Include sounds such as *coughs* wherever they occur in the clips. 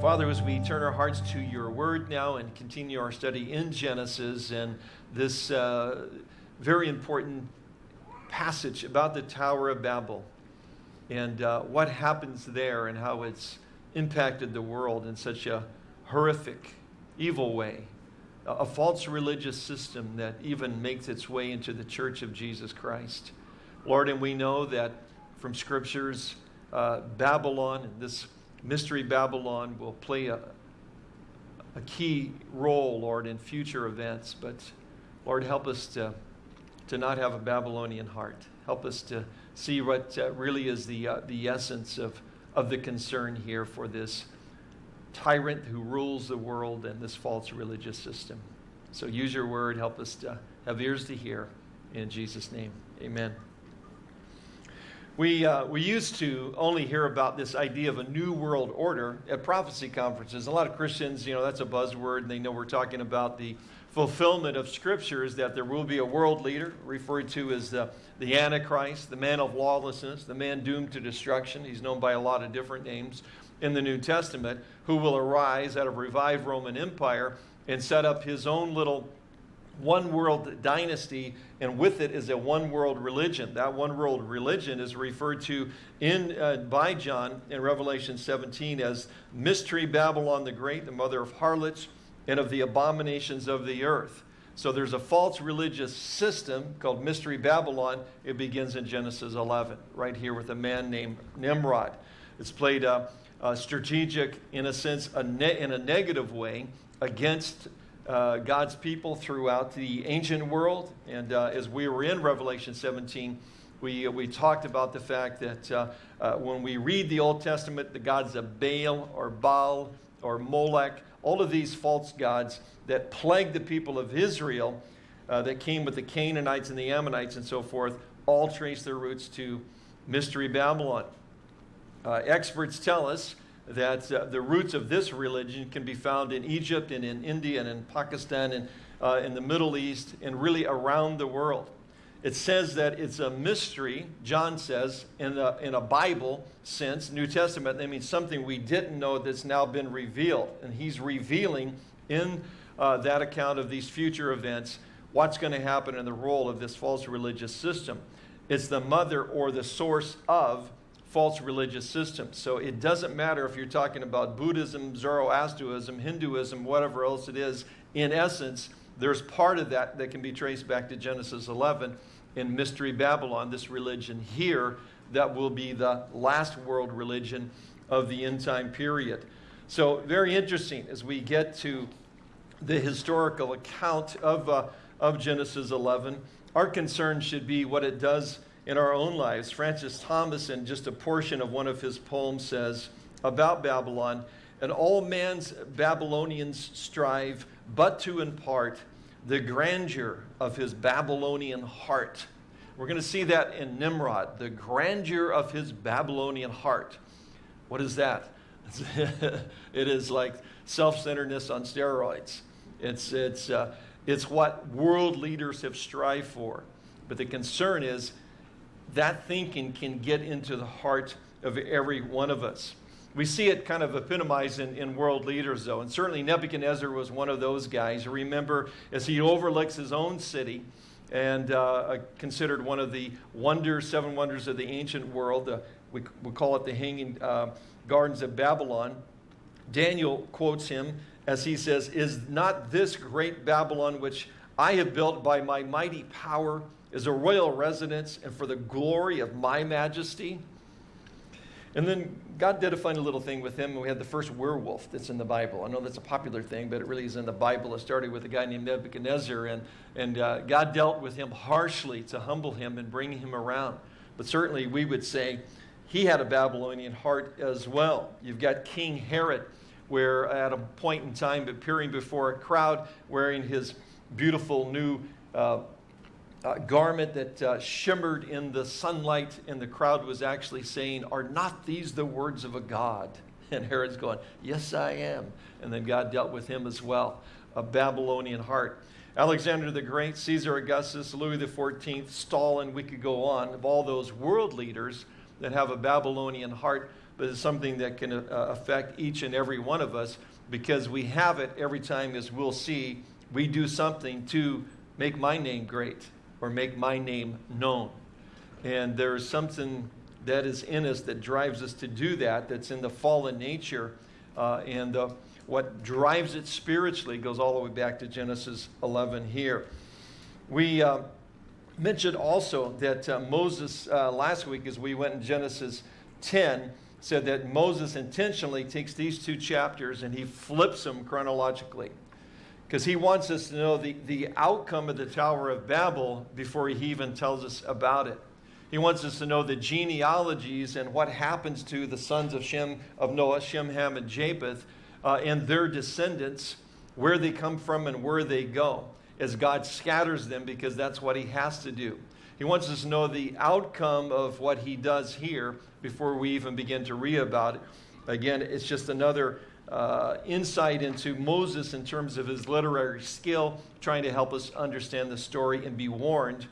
Father, as we turn our hearts to your word now and continue our study in Genesis and this uh, very important passage about the Tower of Babel and uh, what happens there and how it's impacted the world in such a horrific, evil way. A, false religious system that even makes its way into the church of Jesus Christ. Lord, and we know that from scriptures, uh, Babylon, this mystery Babylon, will play a, a key role, Lord, in future events. But Lord, help us to, to not have a Babylonian heart. Help us to see what uh, really is the, uh, the essence of, of the concern here for this tyrant who rules the world and this false religious system. So use your word. Help us to have ears to hear. In Jesus' name, amen. We, uh, we used to only hear about this idea of a new world order at prophecy conferences. A lot of Christians, you know, that's a buzzword, and they know we're talking about the fulfillment of scriptures that there will be a world leader referred to as the, the Antichrist, the man of lawlessness, the man doomed to destruction. He's known by a lot of different names in the New Testament, who will arise out of revived Roman Empire and set up his own little one world dynasty, and with it is a one world religion. That one world religion is referred to in, uh, by John in Revelation 17 as Mystery Babylon the Great, the mother of harlots and of the abominations of the earth. So there's a false religious system called Mystery Babylon. It begins in Genesis 11, right here with a man named Nimrod. It's played a, strategic, in a sense, a in a negative way against uh, God's people throughout the ancient world. And uh, as we were in Revelation 17, we, we talked about the fact that uh, uh when we read the Old Testament, the gods of Baal or Baal or Molech, all of these false gods that plagued the people of Israel uh, that came with the Canaanites and the Ammonites and so forth, all trace their roots to Mystery Babylon. Uh, experts tell us that uh, the roots of this religion can be found in Egypt and in India and in Pakistan and uh, in the Middle East and really around the world. It says that it's a mystery, John says, in a, in a Bible sense, New Testament, that means something we didn't know that's now been revealed. And he's revealing in uh, that account of these future events what's going to happen in the role of this false religious system. It's the mother or the source of false religious systems. So it doesn't matter if you're talking about Buddhism, Zoroastrianism, Hinduism, whatever else it is. In essence, there's part of that that can be traced back to Genesis 11 in Mystery Babylon, this religion here that will be the last world religion of the end time period. So very interesting as we get to the historical account of, uh, of Genesis 11. Our concern should be what it does in our own lives. Francis Thomas, in just a portion of one of his poems, says about Babylon, and all man's Babylonians strive but to impart the grandeur of his Babylonian heart. We're going to see that in Nimrod, the grandeur of his Babylonian heart. What is that? *laughs* it is like self-centeredness on steroids. It's, it's, uh, it's what world leaders have strived for. But the concern is that thinking can get into the heart of every one of us. We see it kind of epitomized in, in world leaders, though, and certainly Nebuchadnezzar was one of those guys. Remember, as he overlooks his own city and uh, considered one of the wonders, seven wonders of the ancient world, uh, we, we call it the Hanging uh, Gardens of Babylon. Daniel quotes him as he says, Is not this great Babylon which I have built by my mighty power is a royal residence and for the glory of my majesty? And then God did a funny little thing with him. and We had the first werewolf that's in the Bible. I know that's a popular thing, but it really is in the Bible. It started with a guy named Nebuchadnezzar, and, and uh, God dealt with him harshly to humble him and bring him around. But certainly we would say he had a Babylonian heart as well. You've got King Herod, where at a point in time appearing before a crowd wearing his beautiful new uh, uh, garment that uh, shimmered in the sunlight, and the crowd was actually saying, Are not these the words of a God? *laughs* And Herod's going, Yes, I am. And then God dealt with him as well, a Babylonian heart. Alexander the Great, Caesar Augustus, Louis XIV, Stalin, we could go on, of all those world leaders, that have a Babylonian heart, but it's something that can uh, affect each and every one of us because we have it every time, as we'll see, we do something to make my name great or make my name known. And there's something that is in us that drives us to do that, that's in the fallen nature. Uh, and uh, what drives it spiritually goes all the way back to Genesis 11 here. We uh, mentioned also that uh, Moses, uh, last week, as we went in Genesis 10, said that Moses intentionally takes these two chapters and he flips them chronologically because he wants us to know the, the outcome of the Tower of Babel before he even tells us about it. He wants us to know the genealogies and what happens to the sons of Shem, of Noah, Shem, Ham, and Japheth, uh, and their descendants, where they come from and where they go, as God scatters them because that's what he has to do. He wants us to know the outcome of what he does here before we even begin to read about it. Again, it's just another uh, insight into Moses in terms of his literary skill, trying to help us understand the story and be warned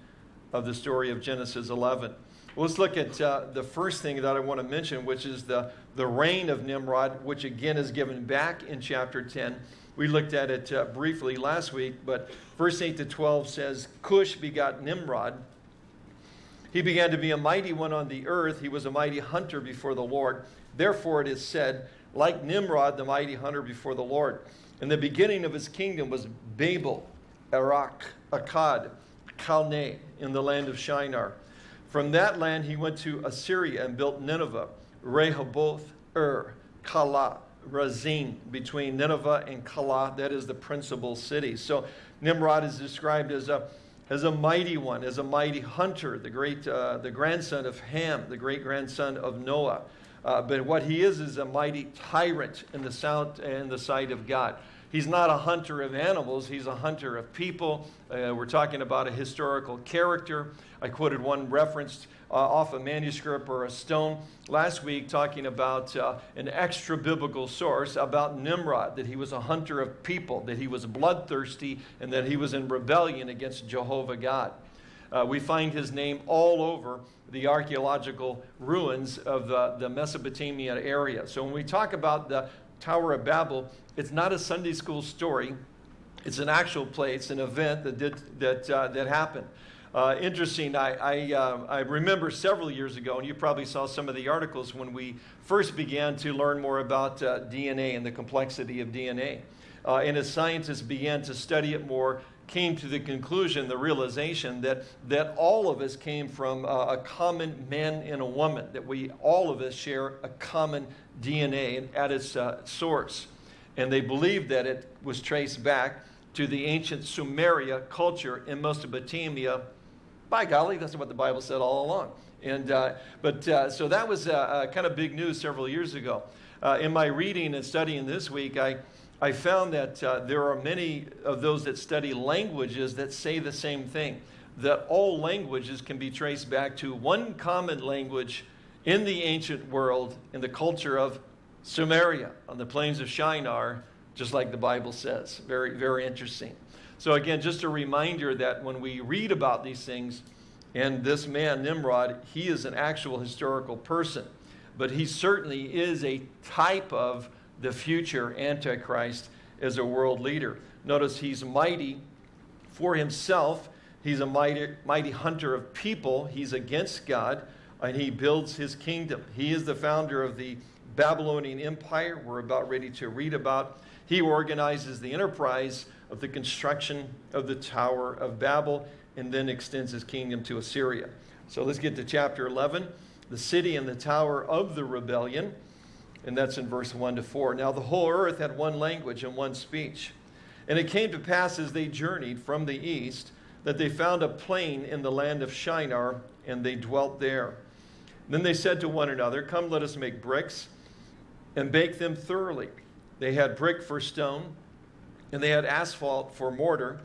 of the story of Genesis 11. Well, let's look at uh, the first thing that I want to mention, which is the, the reign of Nimrod, which again is given back in chapter 10. We looked at it uh, briefly last week, but verse 8 to 12 says, Cush begot Nimrod. He began to be a mighty one on the earth. He was a mighty hunter before the Lord. Therefore, it is said, like Nimrod, the mighty hunter before the Lord. And the beginning of his kingdom was Babel, Erech, Akkad, Calneh, in the land of Shinar. From that land he went to Assyria and built Nineveh, Rehoboth, Ur, Calah, Resen, between Nineveh and Calah. That is the principal city. So Nimrod is described as a, as a mighty one, as a mighty hunter, the great, uh, the grandson of Ham, the great grandson of Noah. Uh, but what he is is a mighty tyrant in the, sound, in the sight of God. He's not a hunter of animals, he's a hunter of people. Uh, we're talking about a historical character. I quoted one reference uh, off a manuscript or a stone last week talking about uh, an extra biblical source about Nimrod, that he was a hunter of people, that he was bloodthirsty, and that he was in rebellion against Jehovah God. Uh, we find his name all over the archaeological ruins of the, the Mesopotamia area. So when we talk about the Tower of Babel, it's not a Sunday school story. It's an actual place, an event that, did, that, uh, that happened. Uh, interesting, I, I, uh, I, remember several years ago, and you probably saw some of the articles when we first began to learn more about uh, DNA and the complexity of DNA. Uh, and as scientists began to study it more, came to the conclusion, the realization that, that all of us came from uh, a common man and a woman, that we all of us share a common DNA at its uh, source. And they believed that it was traced back to the ancient Sumeria culture in Mesopotamia. By golly, that's what the Bible said all along. And, uh, but uh, so that was uh, uh, kind of big news several years ago. in my reading and studying this week, I, I found that uh, there are many of those that study languages that say the same thing that all languages can be traced back to one common language in the ancient world in the culture of Sumeria on the plains of Shinar, just like the Bible says. Very, very interesting. So, again, just a reminder that when we read about these things, and this man, Nimrod, he is an actual historical person, but he certainly is a type of the future Antichrist as a world leader. Notice he's mighty for himself. He's a mighty, mighty hunter of people. He's against God, and he builds his kingdom. He is the founder of the Babylonian Empire, we're about ready to read about. He organizes the enterprise of the construction of the Tower of Babel and then extends his kingdom to Assyria. So let's get to chapter 11 the city and the tower of the rebellion and that's in verse 1 to 4. Now the whole earth had one language and one speech. And it came to pass as they journeyed from the east that they found a plain in the land of Shinar, and they dwelt there. Then they said to one another, Come, let us make bricks and bake them thoroughly. They had brick for stone, and they had asphalt for mortar.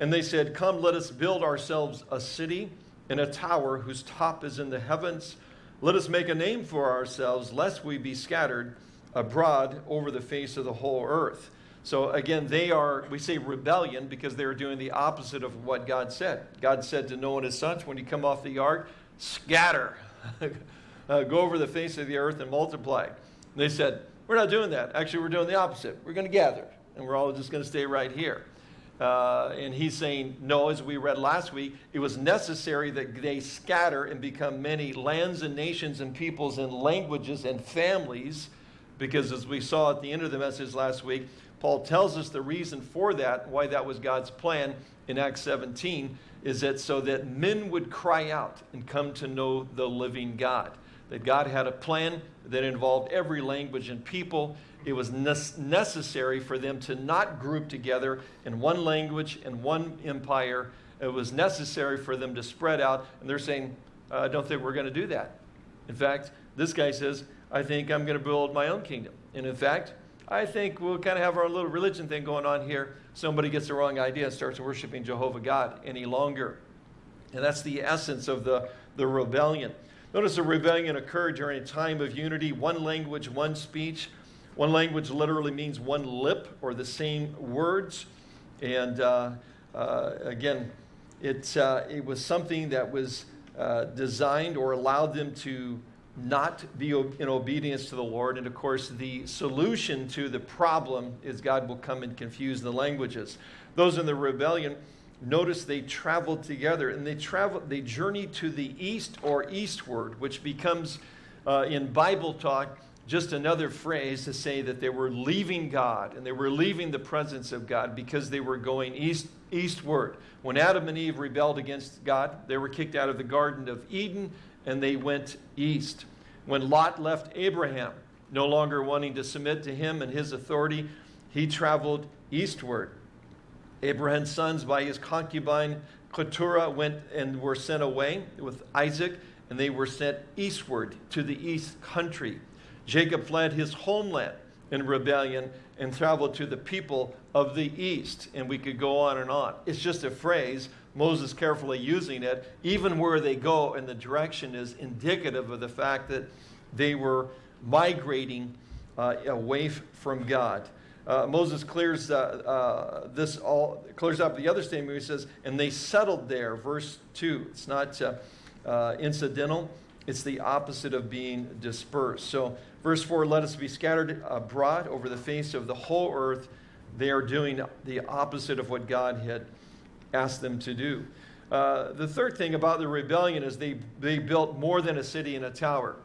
And they said, Come, let us build ourselves a city and a tower whose top is in the heavens let us make a name for ourselves, lest we be scattered abroad over the face of the whole earth. So again, they are, we say rebellion because they are doing the opposite of what God said. God said to Noah and his sons, when you come off the ark, scatter. *laughs* uh, go over the face of the earth and multiply. And they said, We're not doing that. Actually, we're doing the opposite. We're going to gather, and we're all just going to stay right here. Uh, and he's saying, no, as we read last week, it was necessary that they scatter and become many lands and nations and peoples and languages and families, because as we saw at the end of the message last week, Paul tells us the reason for that, why that was God's plan in Acts 17, is that so that men would cry out and come to know the living God. That God had a plan that involved every language and people it was necessary for them to not group together in one language and one empire. It was necessary for them to spread out. And they're saying, uh, I don't think we're going to do that. In fact, this guy says, I think I'm going to build my own kingdom. And in fact, I think we'll kind of have our little religion thing going on here. Somebody gets the wrong idea and starts worshiping Jehovah God any longer. And that's the essence of the, the rebellion. Notice the rebellion occurred during a time of unity, one language, one speech. One language literally means one lip or the same words. And uh, uh, again, it, uh, it was something that was uh, designed or allowed them to not be in obedience to the Lord. And of course, the solution to the problem is God will come and confuse the languages. Those in the rebellion, notice they traveled together and they traveled, they journeyed to the east or eastward, which becomes uh, in Bible talk just another phrase to say that they were leaving God and they were leaving the presence of God because they were going east, eastward. When Adam and Eve rebelled against God, they were kicked out of the Garden of Eden and they went east. When Lot left Abraham, no longer wanting to submit to him and his authority, he traveled eastward. Abraham's sons, by his concubine Keturah, went and were sent away with Isaac, and they were sent eastward to the east country. Jacob fled his homeland in rebellion and traveled to the people of the east. And we could go on and on. It's just a phrase, Moses carefully using it, even where they go and the direction is indicative of the fact that they were migrating uh, away from God. Uh, Moses clears uh, uh, this all clears up the other statement. He says, "And they settled there." Verse two. It's not uh, uh, incidental. It's the opposite of being dispersed. So Verse 4 Let us be scattered abroad over the face of the whole earth. They are doing the opposite of what God had asked them to do. Uh, the third thing about the rebellion is they, they built more than a city and a tower.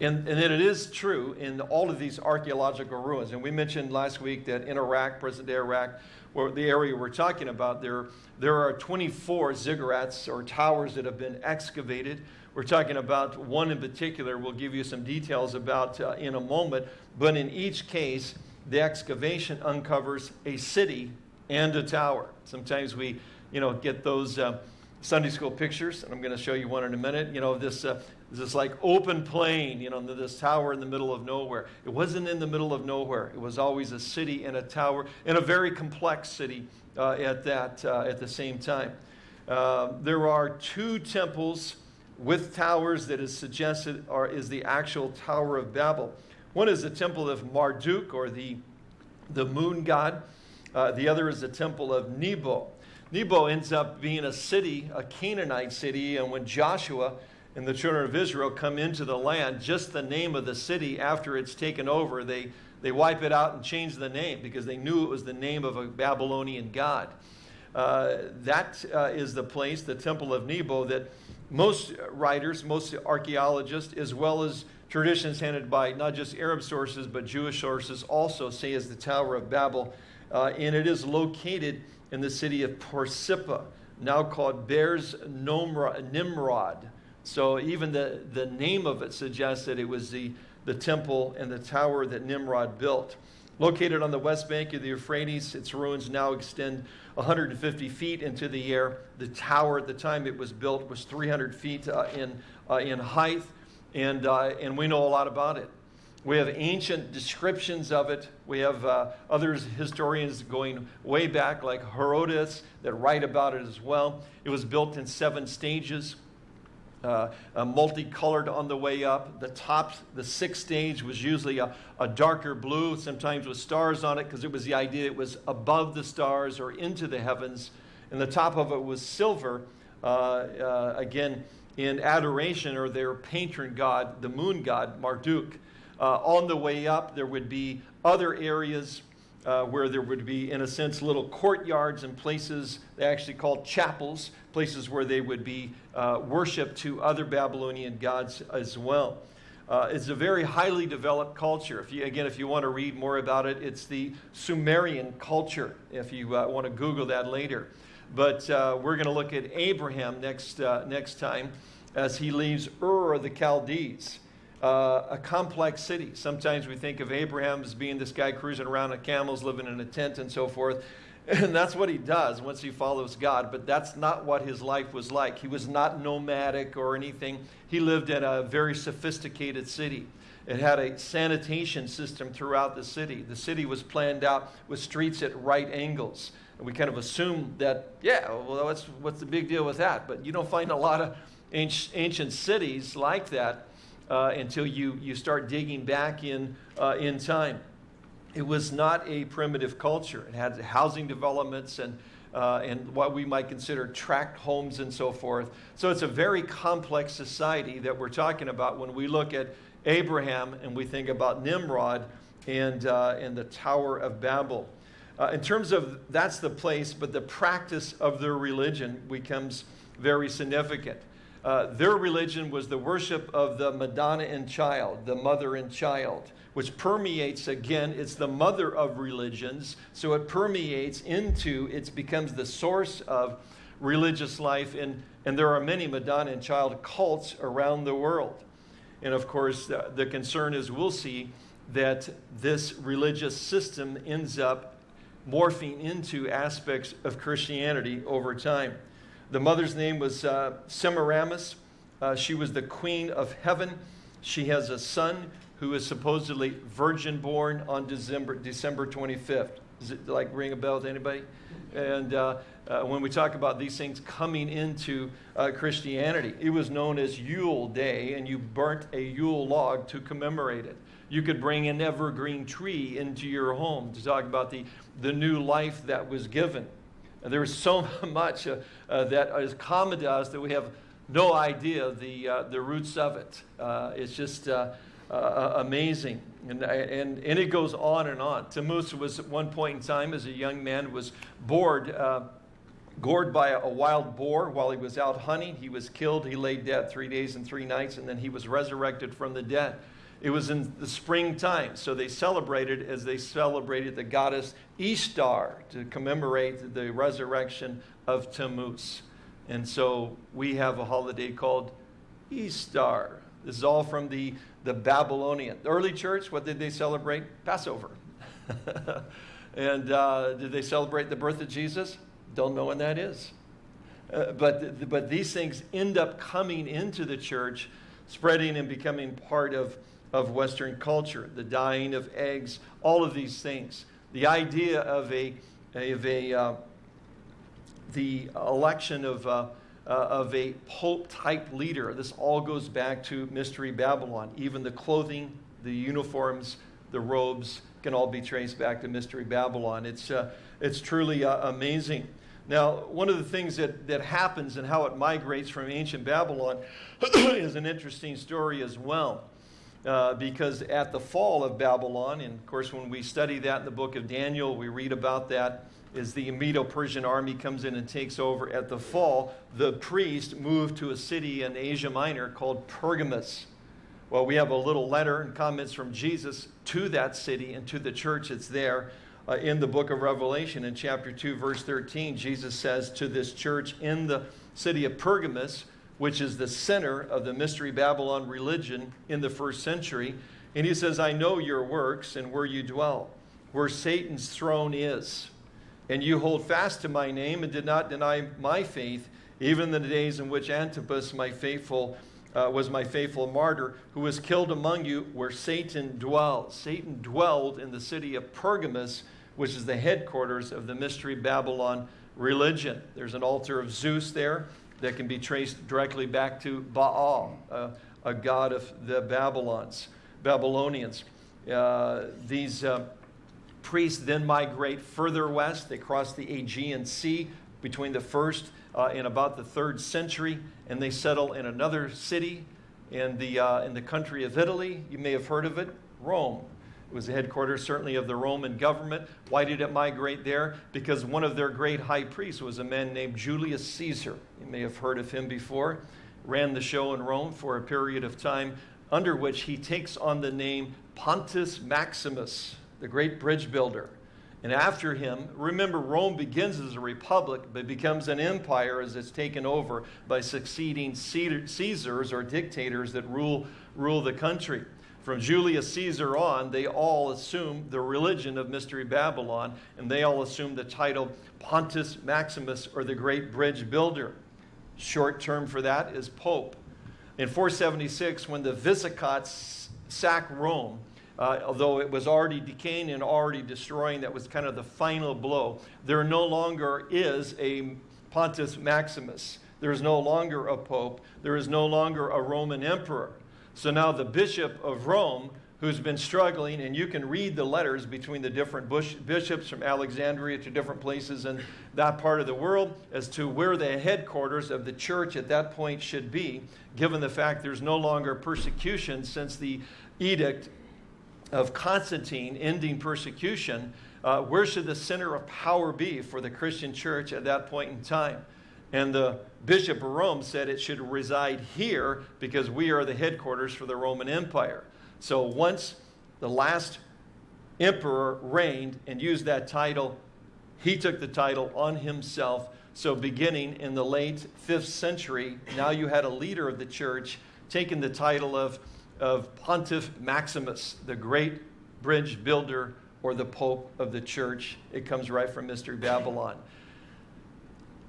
And, and it is true in all of these archaeological ruins. And we mentioned last week that in Iraq, present day Iraq, where the area we're talking about, there, there are 24 ziggurats or towers that have been excavated. We're talking about one in particular, we'll give you some details about uh, in a moment, but in each case, the excavation uncovers a city and a tower. Sometimes we, you know, get those uh, Sunday school pictures, and I'm going to show you one in a minute. You know, this, uh, this like open plain, you know, this tower in the middle of nowhere. It wasn't in the middle of nowhere. It was always a city and a tower, and a very complex city uh, at that uh, at the same time. Uh, there are two temples with towers that is suggested are, is the actual Tower of Babel. One is the temple of Marduk, or the, the moon god. Uh, the other is the temple of Nebo. Nebo ends up being a city, a Canaanite city, and when Joshua and the children of Israel come into the land, just the name of the city after it's taken over, they, they wipe it out and change the name because they knew it was the name of a Babylonian god. Uh, that uh, is the place, the temple of Nebo, that most writers, most archaeologists, as well as traditions handed by not just Arab sources but Jewish sources, also say is the Tower of Babel. Uh, and it is located in the city of Borsippa, now called Birs Nimrod. So even the, the name of it suggests that it was the, the temple and the tower that Nimrod built. Located on the west bank of the Euphrates, its ruins now extend 150 feet into the air. The tower at the time it was built was 300 feet uh, in, uh, in height, and, uh, and we know a lot about it. We have ancient descriptions of it. We have uh, other historians going way back, like Herodotus, that write about it as well. It was built in seven stages uh, uh, multicolored on the way up. The top, the sixth stage was usually a, a darker blue, sometimes with stars on it, because it was the idea it was above the stars or into the heavens. And the top of it was silver, uh, uh again, in adoration or their patron god, the moon god, Marduk. Uh, on the way up, there would be other areas uh, where there would be, in a sense, little courtyards and places they actually called chapels, places where they would be uh, worshiped to other Babylonian gods as well. Uh, it's a very highly developed culture. If you, again, if you want to read more about it, it's the Sumerian culture, if you uh, want to Google that later. But uh, we're going to look at Abraham next, uh, next time as he leaves Ur of the Chaldees uh, a complex city. Sometimes we think of Abraham as being this guy cruising around on camels, living in a tent, and so forth. *laughs* And that's what he does once he follows God. But that's not what his life was like. He was not nomadic or anything. He lived in a very sophisticated city. It had a sanitation system throughout the city. The city was planned out with streets at right angles. And we kind of assume that, yeah, well, what's, what's the big deal with that? But you don't find a lot of ancient cities like that uh, until you, you start digging back in, uh, in time. It was not a primitive culture. It had housing developments and, uh, and what we might consider tract homes and so forth. So it's a very complex society that we're talking about when we look at Abraham and we think about Nimrod and, uh, and the Tower of Babel. Uh, in terms of that's the place, but the practice of their religion becomes very significant. Uh, their religion was the worship of the Madonna and child, the mother and child, which permeates again, it's the mother of religions, so it permeates into, it becomes the source of religious life, and, and there are many Madonna and child cults around the world. And of course, uh, the concern is we'll see that this religious system ends up morphing into aspects of Christianity over time. The mother's name was uh, Semiramis. Uh, she was the queen of heaven. She has a son who is supposedly virgin born on December, December 25th. Does it like ring a bell to anybody? And uh, uh, when we talk about these things coming into uh, Christianity, it was known as Yule Day, and you burnt a Yule log to commemorate it. You could bring an evergreen tree into your home to talk about the, the new life that was given. And there is so *laughs* much uh, uh, that is common to us that we have no idea the, uh, the roots of it. Uh, it's just uh, uh, amazing. And, and, and it goes on and on. Tammuz was at one point in time, as a young man, was bored, gored by a, a wild boar while he was out hunting. He was killed. He lay dead three days and three nights, and then he was resurrected from the dead. It was in the springtime, so they celebrated as they celebrated the goddess Ishtar to commemorate the resurrection of Tammuz. And so we have a holiday called Easter. This is all from the, the Babylonian. The early church, what did they celebrate? Passover. *laughs* and uh, did they celebrate the birth of Jesus? Don't know when that is. Uh, but, but these things end up coming into the church, spreading and becoming part of of Western culture, the dyeing of eggs, all of these things. The idea of a, of a uh, the election of, uh, uh, of a pope type leader. This all goes back to Mystery Babylon. Even the clothing, the uniforms, the robes can all be traced back to Mystery Babylon. It's, uh, it's truly uh, amazing. Now, one of the things that, that happens and how it migrates from ancient Babylon *coughs* is an interesting story as well. Uh, because at the fall of Babylon, and of course, when we study that in the book of Daniel, we read about that as the Medo Persian army comes in and takes over. At the fall, the priest moved to a city in Asia Minor called Pergamus. Well, we have a little letter and comments from Jesus to that city and to the church that's there. Uh, in the book of Revelation, in chapter 2, verse 13, Jesus says to this church in the city of Pergamus, which is the center of the Mystery Babylon religion in the first century. And he says, I know your works and where you dwell, where Satan's throne is. And you hold fast to my name and did not deny my faith, even in the days in which Antipas, my faithful, uh, was my faithful martyr, who was killed among you where Satan dwells. Satan dwelled in the city of Pergamus, which is the headquarters of the Mystery Babylon religion. There's an altar of Zeus there that can be traced directly back to Baal, uh, a god of the Babylons, Babylonians. Uh, these uh, priests then migrate further west. They cross the Aegean Sea between the first uh, in about the third century, and they settle in another city in the, uh, in the country of Italy. You may have heard of it, Rome. It was the headquarters, certainly, of the Roman government. Why did it migrate there? Because one of their great high priests was a man named Julius Caesar. You may have heard of him before. Ran the show in Rome for a period of time, under which he takes on the name Pontus Maximus, the great bridge builder. And after him, remember, Rome begins as a republic, but becomes an empire as it's taken over by succeeding Caesars or dictators that rule, rule the country. From Julius Caesar on, they all assume the religion of Mystery Babylon, and they all assume the title Pontus Maximus or the Great Bridge Builder. Short term for that is Pope. In 476, when the Visigoths sack Rome, uh, although it was already decaying and already destroying, that was kind of the final blow. There no longer is a Pontus Maximus. There is no longer a pope. There is no longer a Roman emperor. So now the Bishop of Rome, who's been struggling, and you can read the letters between the different bishops from Alexandria to different places in that part of the world as to where the headquarters of the church at that point should be, given the fact there's no longer persecution since the edict of Constantine ending persecution. Uh, where should the center of power be for the Christian church at that point in time? And the Bishop of Rome said it should reside here because we are the headquarters for the Roman Empire. So once the last emperor reigned and used that title, he took the title on himself. So beginning in the late 5th century, now you had a leader of the church taking the title of, of Pontiff Maximus, the great bridge builder or the Pope of the church. It comes right from Mystery Babylon.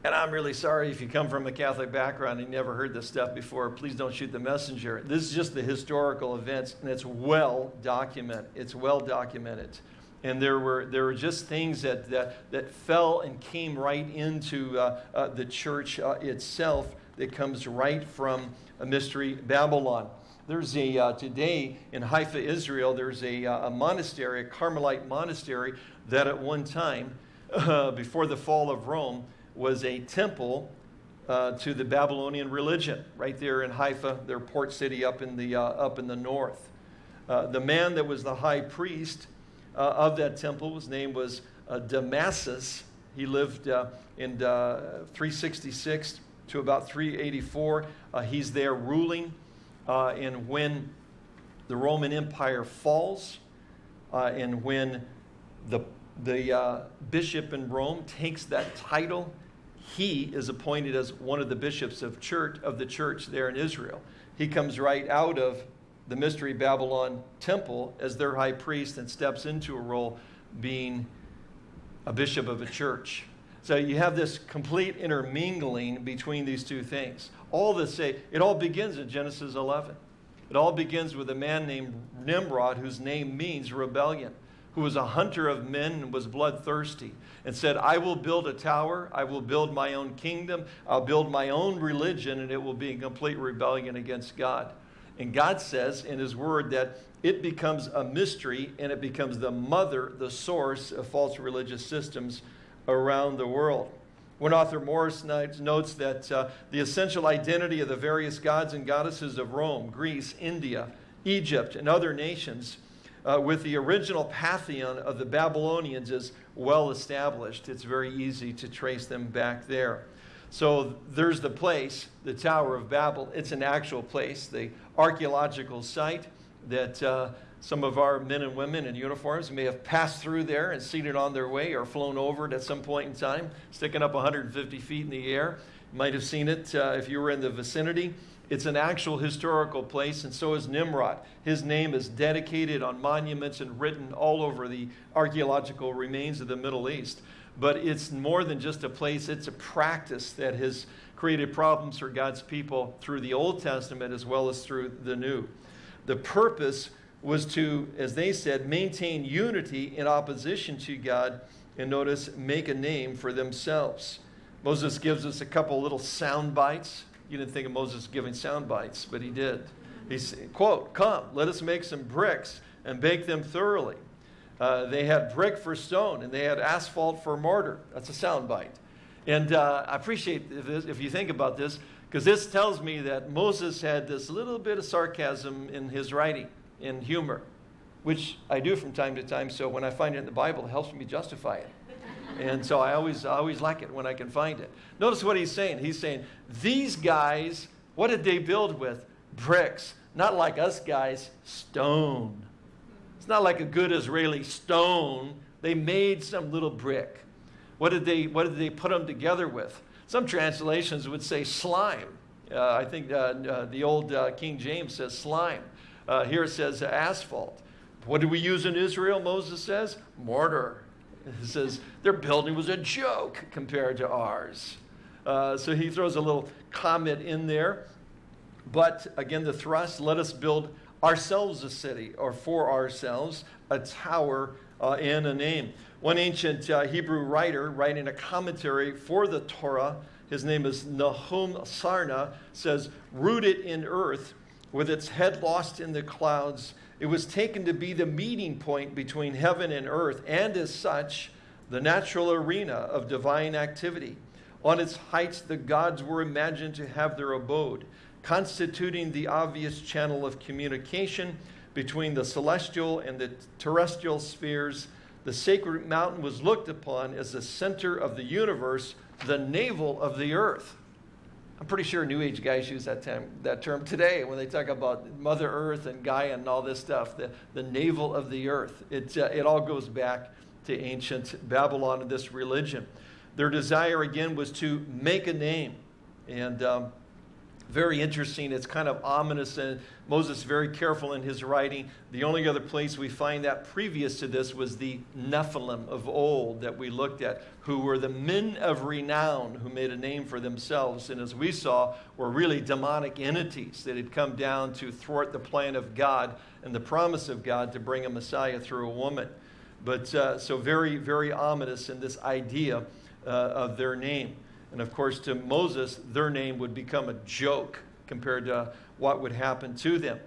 And I'm really sorry if you come from a Catholic background and never heard this stuff before. Please don't shoot the messenger. This is just the historical events, and it's well documented. It's well documented. And there were, there were just things that, that, that fell and came right into uh, uh, the church uh, itself that comes right from a mystery Babylon. There's a, uh, today in Haifa, Israel, there's a, uh, a monastery, a Carmelite monastery, that at one time, *laughs* before the fall of Rome, was a temple uh, to the Babylonian religion, right there in Haifa, their port city up in the, uh, up in the north. Uh, the man that was the high priest uh, of that temple, his name was uh, Damasus. He lived uh, in 366 to about 384. he's there ruling. and when the Roman Empire falls, and when the the bishop in Rome takes that title he is appointed as one of the bishops of church of the church there in Israel. He comes right out of the mystery Babylon temple as their high priest and steps into a role being a bishop of a church. So you have this complete intermingling between these two things. All this say it all begins in Genesis 11. It all begins with a man named Nimrod whose name means rebellion who was a hunter of men and was bloodthirsty, and said, I will build a tower, I will build my own kingdom, I'll build my own religion, and it will be in complete rebellion against God. And God says in His Word that it becomes a mystery and it becomes the mother, the source of false religious systems around the world. One author, Morris, notes that uh, the essential identity of the various gods and goddesses of Rome, Greece, India, Egypt, and other nations uh, with the original pantheon of the Babylonians is well established. It's very easy to trace them back there. So there's the place, the Tower of Babel. It's an actual place, the archaeological site that uh, some of our men and women in uniforms may have passed through there and seen it on their way or flown over it at some point in time, sticking up 150 feet in the air. You might have seen it uh, if you were in the vicinity. It's an actual historical place, and so is Nimrod. His name is dedicated on monuments and written all over the archaeological remains of the Middle East. But it's more than just a place, it's a practice that has created problems for God's people through the Old Testament as well as through the New. The purpose was to, as they said, maintain unity in opposition to God and notice, make a name for themselves. Moses gives us a couple little sound bites you didn't think of Moses giving sound bites, but he did. He said, quote, come, let us make some bricks and bake them thoroughly. Uh, they had brick for stone and they had asphalt for mortar. That's a sound bite. And uh, I appreciate this, if you think about this, because this tells me that Moses had this little bit of sarcasm in his writing, in humor, which I do from time to time. So when I find it in the Bible, it helps me justify it. And so I always, I always like it when I can find it. Notice what he's saying. He's saying, these guys, what did they build with? Bricks. Not like us guys, stone. It's not like a good Israeli stone. They made some little brick. What did they, what did they put them together with? Some translations would say slime. Uh, I think uh, uh, the old uh, King James says slime. Uh, here it says asphalt. What do we use in Israel, Moses says? Mortar. It says their building was a joke compared to ours. Uh, so he throws a little comment in there. But again, the thrust let us build ourselves a city, or for ourselves, a tower uh, and a name. One ancient uh, Hebrew writer, writing a commentary for the Torah, his name is Nahum Sarna, says, Rooted in earth, with its head lost in the clouds, it was taken to be the meeting point between heaven and earth, and as such, the natural arena of divine activity. On its heights, the gods were imagined to have their abode, constituting the obvious channel of communication between the celestial and the terrestrial spheres. The sacred mountain was looked upon as the center of the universe, the navel of the earth. I'm pretty sure New Age guys use that, term, that term today when they talk about Mother Earth and Gaia and all this stuff, the, the navel of the earth. It, uh, it all goes back to ancient Babylon and this religion. Their desire, again, was to make a name. And um, very interesting. It's kind of ominous, and Moses is very careful in his writing. The only other place we find that previous to this was the Nephilim of old that we looked at, who were the men of renown who made a name for themselves, and as we saw, were really demonic entities that had come down to thwart the plan of God and the promise of God to bring a Messiah through a woman. But uh, so very, very ominous in this idea uh, of their name. And of course, to Moses, their name would become a joke compared to what would happen to them.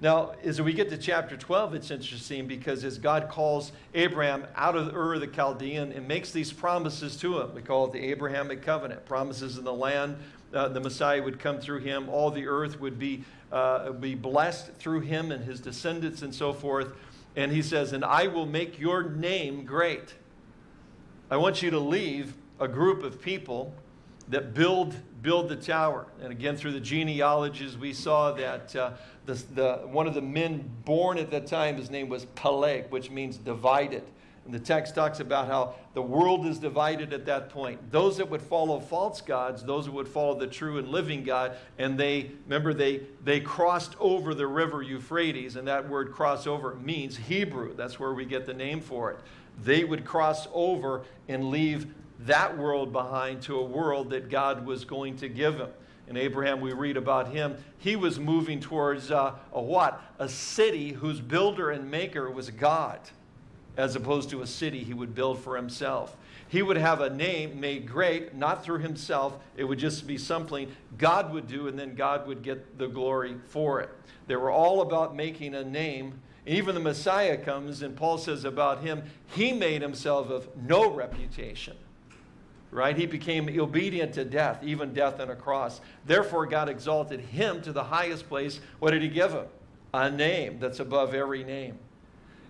Now, as we get to chapter 12, it's interesting because as God calls Abraham out of Ur the Chaldean and makes these promises to him, we call it the Abrahamic covenant, promises in the land, uh, the Messiah would come through him, all the earth would be, uh, be blessed through him and his descendants and so forth. And he says, And I will make your name great. I want you to leave a group of people that build, build the tower. And again, through the genealogies, we saw that uh, the, the, one of the men born at that time, his name was Peleg, which means divided. And the text talks about how the world is divided at that point. Those that would follow false gods, those that would follow the true and living God, and they, remember, they, they crossed over the river Euphrates, and that word cross over means Hebrew. That's where we get the name for it. They would cross over and leave that world behind to a world that God was going to give him. In Abraham, we read about him. He was moving towards uh, a what? A city whose builder and maker was God, as opposed to a city he would build for himself. He would have a name made great, not through himself. It would just be something God would do, and then God would get the glory for it. They were all about making a name. Even the Messiah comes, and Paul says about him, he made himself of no reputation right? He became obedient to death, even death on a cross. Therefore, God exalted him to the highest place. What did he give him? A name that's above every name.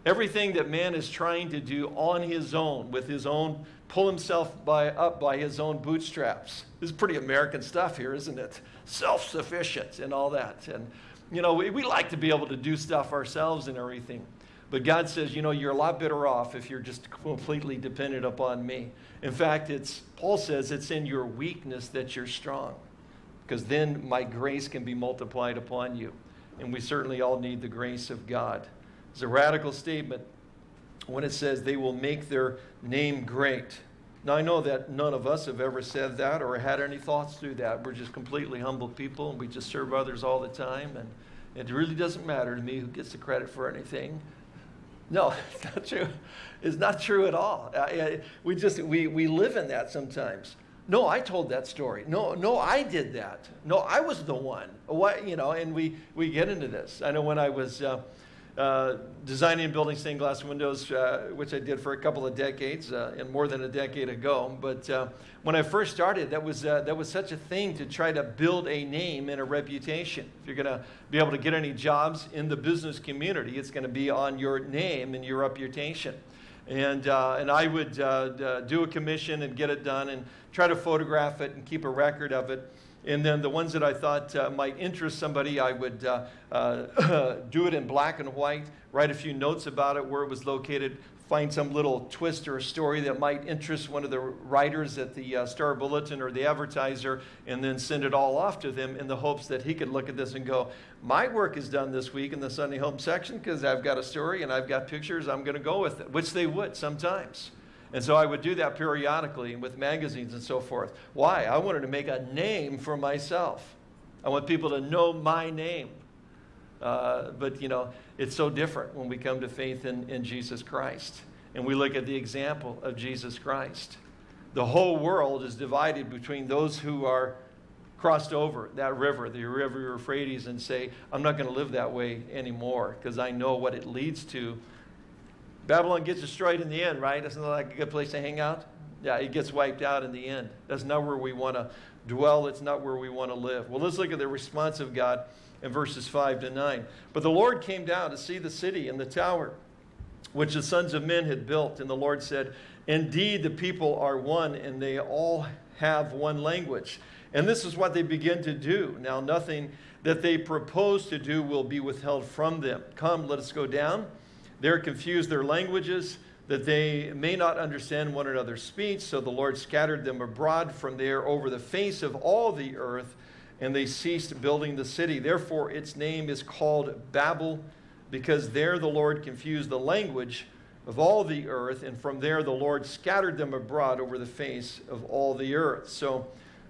Everything that man is trying to do on his own, with his own, pull himself by, up by his own bootstraps. This is pretty American stuff here, isn't it? Self sufficient and all that. And, you know, we, we like to be able to do stuff ourselves and everything. But God says, you know, you're a lot better off if you're just *laughs* completely dependent upon me. In fact, it's Paul says it's in your weakness that you're strong. Because then my grace can be multiplied upon you. And we certainly all need the grace of God. It's a radical statement when it says they will make their name great. Now, I know that none of us have ever said that or had any thoughts through that. We're just completely humble people and we just serve others all the time. And it really doesn't matter to me who gets the credit for anything. No, *laughs* it's not true. It's not true at all. we just, we, we live in that sometimes. No, I told that story. No, no, I did that. No, I was the one. What, you know, and we, we get into this. I know when I was, uh, uh, designing and building stained glass windows, uh, which I did for a couple of decades uh, and more than a decade ago. But uh, when I first started, that was, uh, that was such a thing to try to build a name and a reputation. If you're going to be able to get any jobs in the business community, it's going to be on your name and your reputation. And, uh, and I would do a commission and get it done and try to photograph it and keep a record of it. And then the ones that I thought uh, might interest somebody, I would uh, uh, *coughs* do it in black and white, write a few notes about it, where it was located, find some little twist or story that might interest one of the writers at the uh, Star Bulletin or the advertiser, and then send it all off to them in the hopes that he could look at this and go, My work is done this week in the Sunday Home section because I've got a story and I've got pictures, I'm going to go with it, which they would sometimes. And so I would do that periodically with magazines and so forth. Why? I wanted to make a name for myself. I want people to know my name. Uh, but, you know, it's so different when we come to faith in, in Jesus Christ and we look at the example of Jesus Christ. The whole world is divided between those who are crossed over that river, the river Euphrates, and say, I'm not going to live that way anymore because I know what it leads to Babylon gets destroyed in the end, right? Isn't that like a good place to hang out? Yeah, it gets wiped out in the end. That's not where we want to dwell. It's not where we want to live. Well, let's look at the response of God in verses 5 to 9. But the Lord came down to see the city and the tower which the sons of men had built. And the Lord said, Indeed, the people are one, and they all have one language. And this is what they begin to do. Now, nothing that they propose to do will be withheld from them. Come, let us go down they're confused their languages, that they may not understand one another's speech. So the Lord scattered them abroad from there over the face of all the earth, and they ceased building the city. Therefore, its name is called Babel, because there the Lord confused the language of all the earth, and from there the Lord scattered them abroad over the face of all the earth. So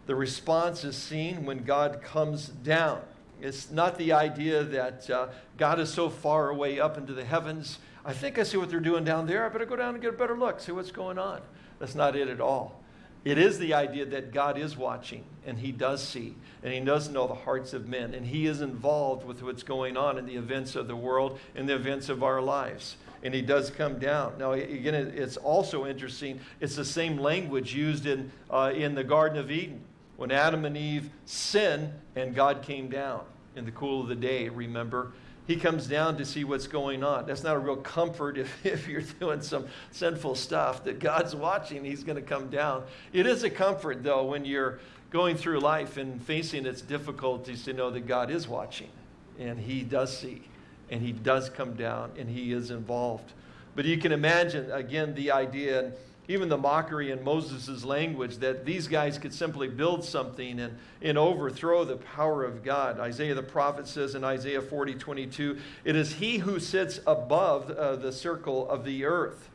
the response is seen when God comes down. It's not the idea that uh, God is so far away up into the heavens. I think I see what they're doing down there. I better go down and get a better look, see what's going on. That's not it at all. It is the idea that God is watching and He does see and He does know the hearts of men and He is involved with what's going on in the events of the world and the events of our lives. And He does come down. Now, again, it's also interesting. It's the same language used in, uh, in the Garden of Eden when Adam and Eve sin and God came down in the cool of the day, remember? He comes down to see what's going on. That's not a real comfort if, *laughs* if you're doing some sinful stuff that God's watching, He's going to come down. It is a comfort, though, when you're going through life and facing its difficulties to know that God is watching and He does see and He does come down and He is involved. But you can imagine, again, the idea even the mockery in Moses' language that these guys could simply build something and, and overthrow the power of God. Isaiah the prophet says in Isaiah 40, 22, it is he who sits above uh, the circle of the earth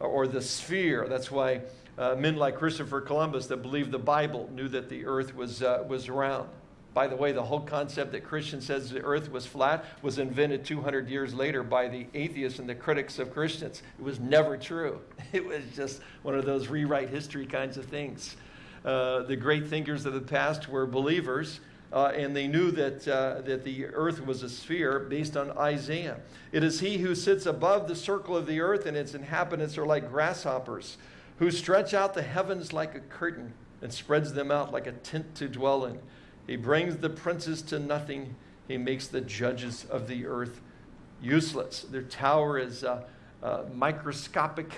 or the sphere. That's why uh, men like Christopher Columbus that believed the Bible knew that the earth was, uh, was round. By the way, the whole concept that Christian says the earth was flat was invented 200 years later by the atheists and the critics of Christians. It was never true. *laughs* It was just one of those rewrite history kinds of things. Uh, the great thinkers of the past were believers, uh, and they knew that, uh, that the earth was a sphere based on Isaiah. It is he who sits above the circle of the earth, and its inhabitants are like grasshoppers, who stretch out the heavens like a curtain and spreads them out like a tent to dwell in. He brings the princes to nothing. He makes the judges of the earth useless. Their tower is uh, uh, microscopic,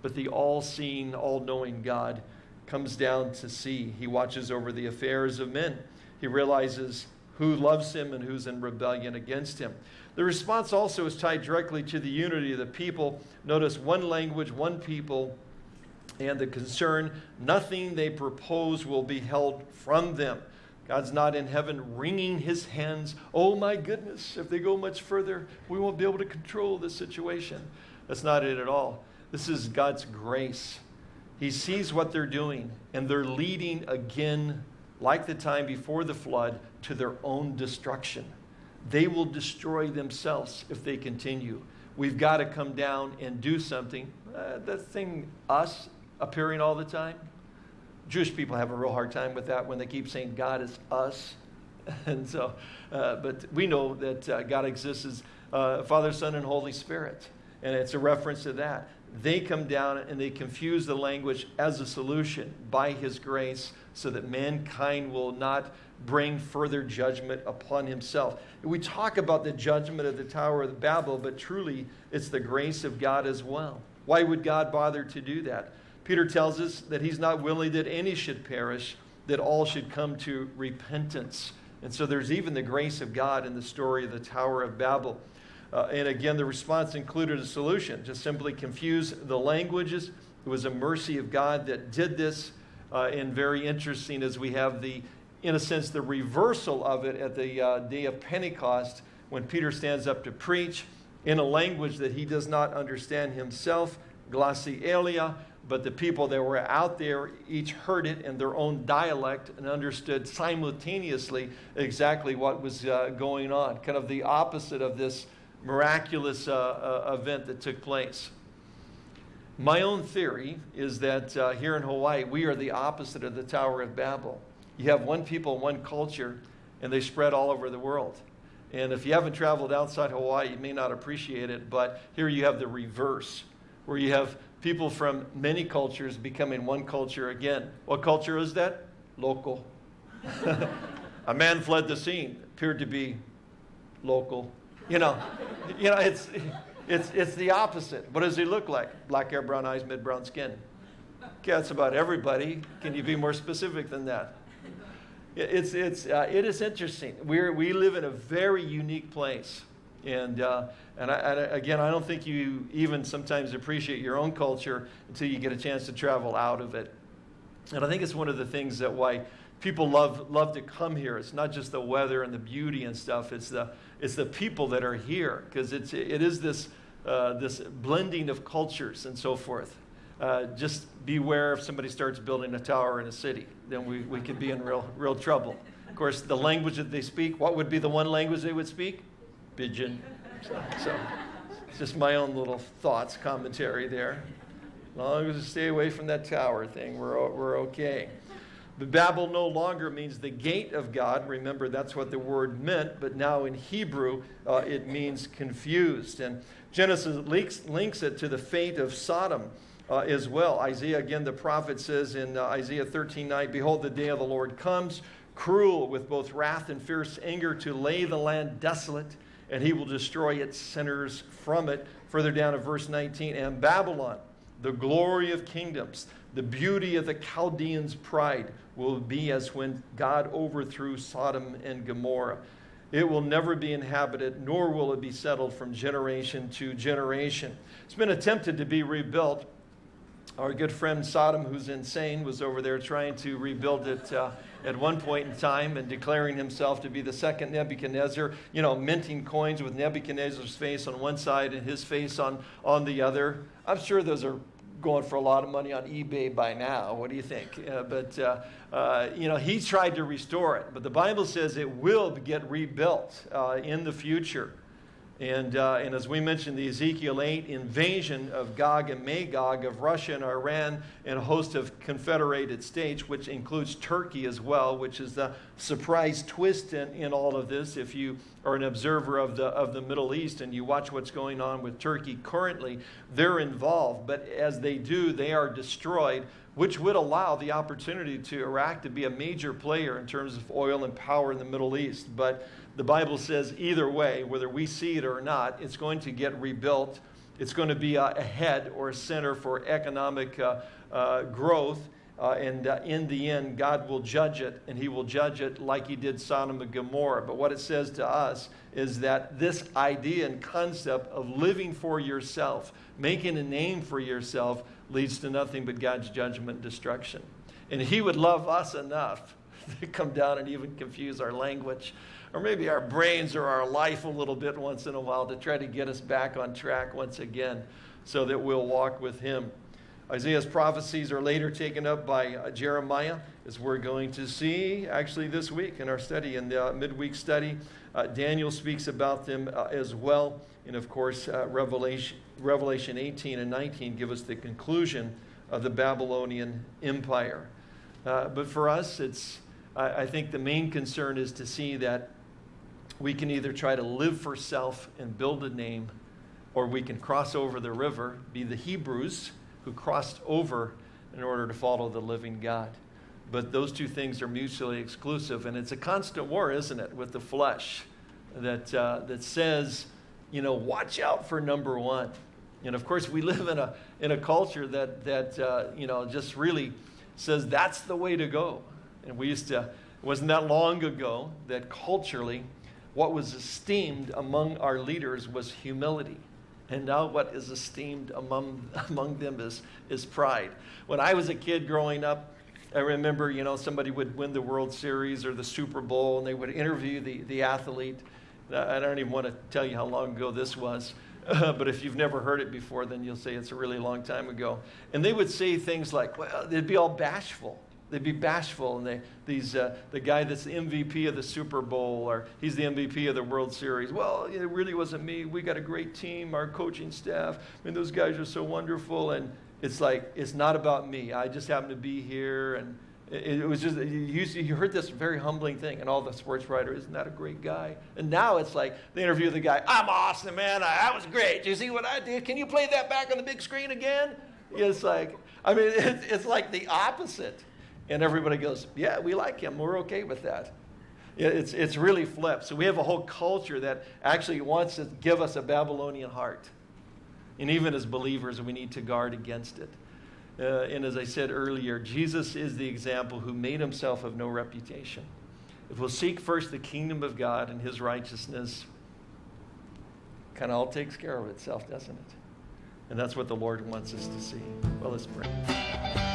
but the all seeing, all knowing God comes down to see. He watches over the affairs of men. He realizes who loves him and who's in rebellion against him. The response also is tied directly to the unity of the people. Notice one language, one people, and the concern nothing they propose will be held from them. God's not in heaven wringing his hands. Oh my goodness, if they go much further, we won't be able to control the situation. That's not it at all. This is God's grace. He sees what they're doing, and they're leading again, like the time before the flood, to their own destruction. They will destroy themselves if they continue. We've got to come down and do something. Uh, that thing, us, appearing all the time, Jewish people have a real hard time with that when they keep saying God is us. *laughs* And so, uh, but we know that uh, God exists as uh, Father, Son, and Holy Spirit. And it's a reference to that. They come down and they confuse the language as a solution by His grace so that mankind will not bring further judgment upon himself. We talk about the judgment of the Tower of Babel, but truly it's the grace of God as well. Why would God bother to do that? Peter tells us that he's not willing that any should perish, that all should come to repentance. And so there's even the grace of God in the story of the Tower of Babel. Uh, and again, the response included a solution just simply confuse the languages. It was a mercy of God that did this. Uh, and very interesting as we have the, in a sense, the reversal of it at the uh, day of Pentecost when Peter stands up to preach in a language that he does not understand himself, glossolalia, but the people that were out there each heard it in their own dialect and understood simultaneously exactly what was uh, going on, kind of the opposite of this miraculous uh, uh, event that took place. My own theory is that uh, here in Hawaii, we are the opposite of the Tower of Babel. You have one people, one culture, and they spread all over the world. And if you haven't traveled outside Hawaii, you may not appreciate it, but here you have the reverse, where you have people from many cultures becoming one culture again. What culture is that? Local. *laughs* A man fled the scene, appeared to be local. You know, you know, it's it's, it's the opposite. What does he look like? Black hair, brown eyes, mid brown skin. Okay, that's about everybody. Can you be more specific than that? It's, it's, uh, it is interesting. We're, we live in a very unique place. And, uh, and, I, and again, I don't think you even sometimes appreciate your own culture until you get a chance to travel out of it. And I think it's one of the things that why people love, love to come here. It's not just the weather and the beauty and stuff. It's the, it's the people that are here because it is this, uh, this blending of cultures and so forth. Uh, just beware if somebody starts building a tower in a city, then we, we could be in real, real trouble. Of course, the language that they speak, what would be the one language they would speak? Pidgin. So, so it's just my own little thoughts, commentary there. As long as we stay away from that tower thing, we're, we're okay. But Babel no longer means the gate of God. Remember, that's what the word meant, but now in Hebrew, uh, it means confused. And Genesis links, links it to the fate of Sodom. Uh, as well. Isaiah, again, the prophet says in uh, Isaiah 13 9, Behold, the day of the Lord comes, cruel with both wrath and fierce anger, to lay the land desolate, and he will destroy its sinners from it. Further down in verse 19, and Babylon, the glory of kingdoms, the beauty of the Chaldeans' pride will be as when God overthrew Sodom and Gomorrah. It will never be inhabited, nor will it be settled from generation to generation. It's been attempted to be rebuilt. Our good friend Saddam Hussein, was over there trying to rebuild it uh, at one point in time and declaring himself to be the second Nebuchadnezzar, you know, minting coins with Nebuchadnezzar's face on one side and his face on, on the other. I'm sure those are going for a lot of money on eBay by now. What do you think? Uh, but, uh, uh, you know, he tried to restore it. But the Bible says it will get rebuilt uh, in the future. And, uh, and as we mentioned, the Ezekiel 8 invasion of Gog and Magog of Russia and Iran and a host of confederated states, which includes Turkey as well, which is the surprise twist in, in all of this. If you are an observer of the, of the Middle East and you watch what's going on with Turkey currently, they're involved. But as they do, they are destroyed, which would allow the opportunity to Iraq to be a major player in terms of oil and power in the Middle East. But the Bible says either way, whether we see it or not, it's going to get rebuilt. It's going to be a, a head or a center for economic uh, uh, growth. Uh, and uh, in the end, God will judge it, and He will judge it like He did Sodom and Gomorrah. But what it says to us is that this idea and concept of living for yourself, making a name for yourself, leads to nothing but God's judgment and destruction. And He would love us enough *laughs* to come down and even confuse our language or maybe our brains or our life a little bit once in a while to try to get us back on track once again so that we'll walk with him. Isaiah's prophecies are later taken up by uh, Jeremiah, as we're going to see actually this week in our study, in the uh, midweek study. Uh, Daniel speaks about them uh, as well. And of course, uh, Revelation, Revelation 18 and 19 give us the conclusion of the Babylonian Empire. Uh, but for us, it's, I, I think the main concern is to see that we can either try to live for self and build a name, or we can cross over the river, be the Hebrews who crossed over in order to follow the living God. But those two things are mutually exclusive, and it's a constant war, isn't it, with the flesh that, uh, that says, you know, watch out for number one. And of course, we *laughs* live in a, in a culture that, that uh, you know, just really says that's the way to go. And we used to, it wasn't that long ago that culturally, what was esteemed among our leaders was humility. And now what is esteemed among, *laughs* among them is, is pride. When I was a kid growing up, I remember, you know, somebody would win the World Series or the Super Bowl and they would interview the, the athlete. I don't even want to tell you how long ago this was. Uh, *laughs* but if you've never heard it before, then you'll say it's a really long time ago. And they would say things like, well, they'd be all bashful. They'd be bashful. And they, these, uh, the guy that's the MVP of the Super Bowl, or he's the MVP of the World Series. Well, it really wasn't me. We got a great team, our coaching staff. I mean, those guys are so wonderful. And it's like, it's not about me. I just happen to be here. And it, it was just, you, you heard this very humbling thing, and all the sports writers, isn't that a great guy? And now it's like, they interview of the guy, I'm awesome, man. I, I was great. Do you see what I did? Can you play that back on the big screen again? It's like, I mean, *laughs* it, it's like the opposite. And everybody goes, yeah, we like him. We're okay with that. It's, it's really flipped. So we have a whole culture that actually wants to give us a Babylonian heart. And even as believers, we need to guard against it. Uh, and as I said earlier, Jesus is the example who made himself of no reputation. If we'll seek first the kingdom of God and his righteousness, kind of all takes care of itself, doesn't it? And that's what the Lord wants us to see. Well, let's pray.